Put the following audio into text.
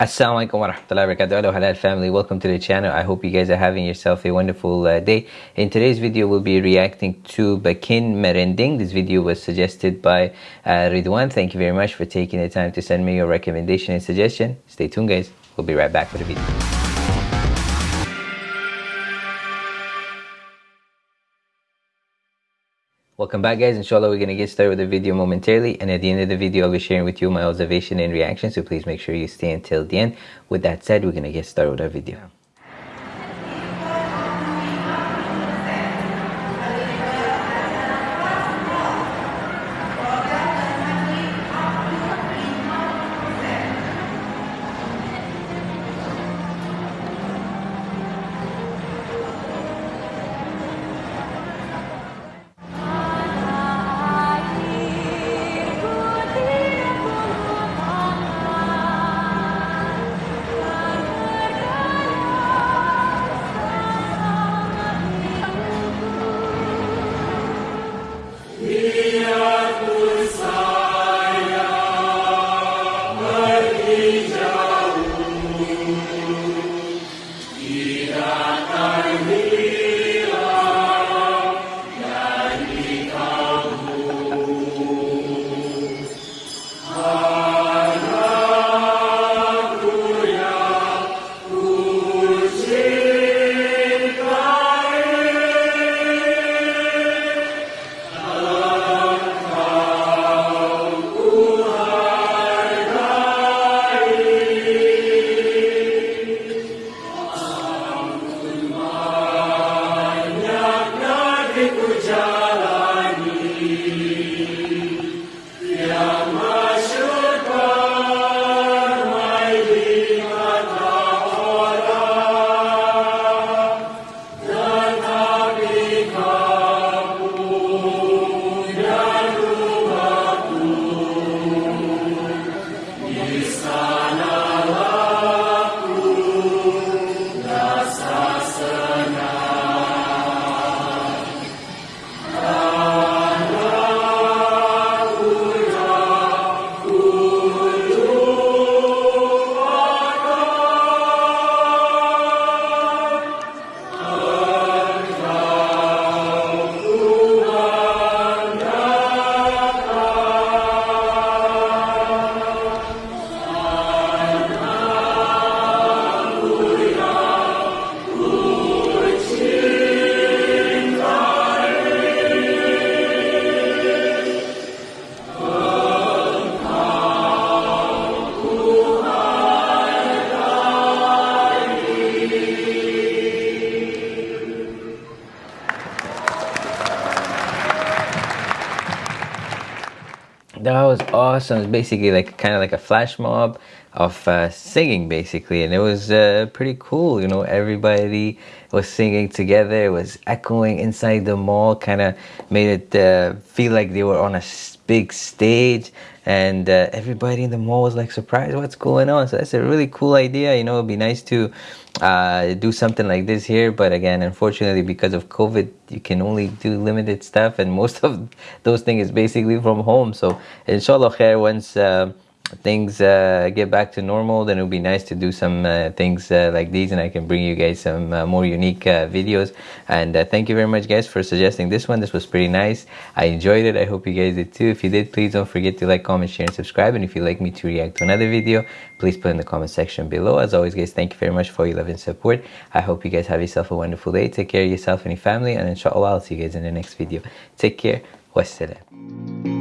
Assalamualaikum warahmatullahi wabarakatuh Hello Halal family. Welcome to the channel. I hope you guys are having yourself a wonderful uh, day. In today's video we'll be reacting to Bakin Merending. This video was suggested by uh, Ridwan. Thank you very much for taking the time to send me your recommendation and suggestion. Stay tuned guys. We'll be right back for the video Welcome back guys, inshallah we're going to get started with the video momentarily and at the end of the video I'll be sharing with you my observation and reaction so please make sure you stay until the end. With that said, we're going to get started with our video. That was awesome. It's basically like kind of like a flash mob of uh, singing, basically, and it was uh, pretty cool. You know, everybody was singing together. It was echoing inside the mall, kind of made it uh, feel like they were on a big stage, and uh, everybody in the mall was like surprised, "What's going on?" So that's a really cool idea. You know, it'd be nice to uh, do something like this here but again unfortunately because of covid you can only do limited stuff and most of those things is basically from home so inshallah khair once uh, things uh, get back to normal then it would be nice to do some uh, things uh, like these and I can bring you guys some uh, more unique uh, videos. And uh, thank you very much guys for suggesting this one. This was pretty nice. I enjoyed it. I hope you guys did too. If you did please don't forget to like comment share and subscribe. And if you'd like me to react to another video please put in the comment section below. As always guys thank you very much for your love and support. I hope you guys have yourself a wonderful day. Take care of yourself and your family. And inshallah I'll see you guys in the next video. Take care. Wassalam